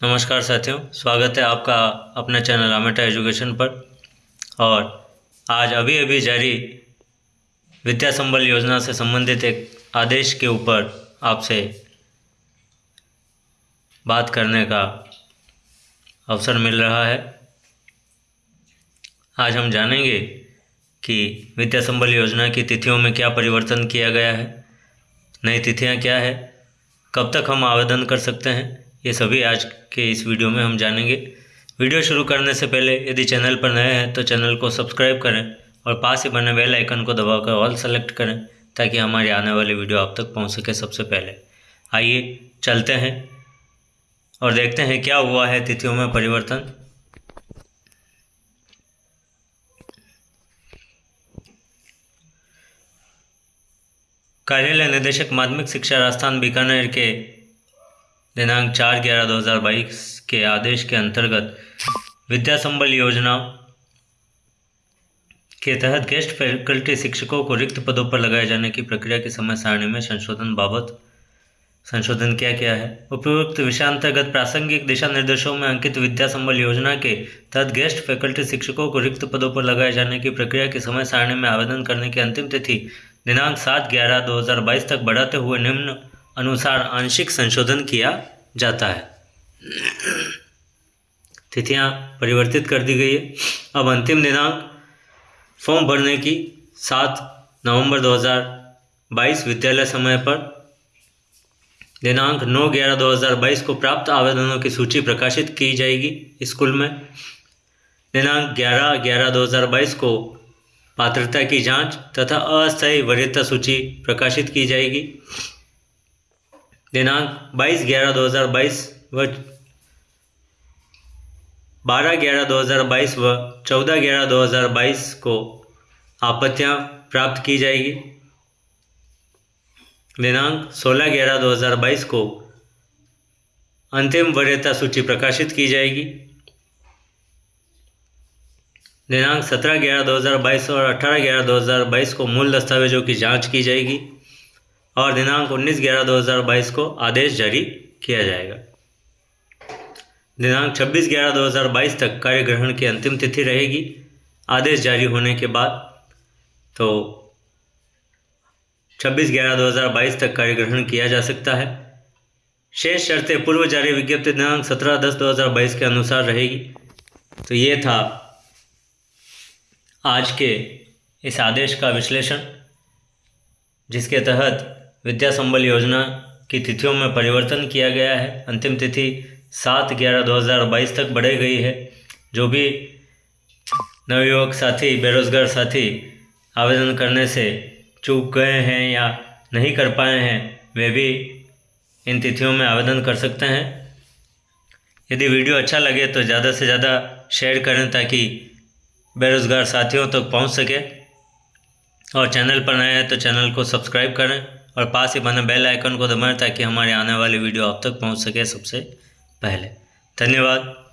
नमस्कार साथियों, स्वागत है आपका अपने चैनल आमेटा एजुकेशन पर। और आज अभी अभी जारी विद्या संबल योजना से संबंधित एक आदेश के ऊपर आपसे बात करने का अवसर मिल रहा है। आज हम जानेंगे कि विद्या संबल योजना की तिथियों में क्या परिवर्तन किया गया है, नई तिथियाँ क्या है, कब तक हम आवेदन कर सकते हैं ये सभी आज के इस वीडियो में हम जानेंगे। वीडियो शुरू करने से पहले यदि चैनल पर नए हैं तो चैनल को सब्सक्राइब करें और पास ही बने बेल आइकन को दबाकर ऑल सेलेक्ट करें, ताकि हमारी आने वाली वीडियो आप तक पहुँच सके सबसे पहले। आइए चलते हैं और देखते हैं क्या हुआ है तिथियों में परिवर्तन। कार्यालय निदेशक माध्यमिक शिक्षा राजस्थान बीकानेर के दिनांक चार ग्यारह दो हज़ार बाईस के आदेश के अंतर्गत विद्या संबल योजना के तहत गेस्ट फैकल्टी शिक्षकों को रिक्त पदों पर लगाए जाने की प्रक्रिया की समय सारणी में संशोधन बाबत संशोधन किया गया है। उपयुक्त विषयांतर्गत प्रासंगिक दिशा निर्देशों में अंकित विद्या संबल योजना के तहत गेस्ट फैकल्टी शिक्षकों को रिक्त पदों पर लगाए जाने की प्रक्रिया की समय सारणी में आवेदन करने की अंतिम तिथि दिनांक सात ग्यारह दो हज़ार बाईस तक बढ़ाते हुए निम्न अनुसार आंशिक संशोधन किया जाता है। तिथियाँ परिवर्तित कर दी गई है। अब अंतिम दिनांक, फॉर्म भरने की सात नवंबर 2022 विद्यालय समय पर। दिनांक 9 ग्यारह 2022 को प्राप्त आवेदनों की सूची प्रकाशित की जाएगी स्कूल में। दिनांक 11 ग्यारह 2022 को पात्रता की जाँच तथा अस्थायी वरीयता सूची प्रकाशित की जाएगी। दिनांक 22 ग्यारह 2022 व 12 ग्यारह 2022 व 14 ग्यारह 2022 को आपत्तियाँ प्राप्त की जाएगी। दिनांक 16 ग्यारह 2022 को अंतिम वरीयता सूची प्रकाशित की जाएगी। दिनांक 17 ग्यारह 2022 और 18 ग्यारह 2022 को मूल दस्तावेजों की जाँच की जाएगी। और दिनांक 19 ग्यारह 2022 को आदेश जारी किया जाएगा। दिनांक 26 ग्यारह 2022 तक कार्य ग्रहण की अंतिम तिथि रहेगी। आदेश जारी होने के बाद तो 26 ग्यारह 2022 तक कार्य ग्रहण किया जा सकता है। शेष शर्तें पूर्व जारी विज्ञप्ति दिनांक 17 दस 2022 के अनुसार रहेगी। तो ये था आज के इस आदेश का विश्लेषण, जिसके तहत विद्या संबल योजना की तिथियों में परिवर्तन किया गया है। अंतिम तिथि सात ग्यारह दो हज़ार बाईस तक बढ़ाई गई है। जो भी नवयुवक साथी, बेरोज़गार साथी आवेदन करने से चूक गए हैं या नहीं कर पाए हैं, वे भी इन तिथियों में आवेदन कर सकते हैं। यदि वीडियो अच्छा लगे तो ज़्यादा से ज़्यादा शेयर करें ताकि बेरोज़गार साथियों तक तो पहुँच सके। और चैनल पर नए हैं तो चैनल को सब्सक्राइब करें। और पास ही बने बेल आइकन को दबाएँ ताकि हमारे आने वाली वीडियो आप तक पहुँच सके सबसे पहले। धन्यवाद।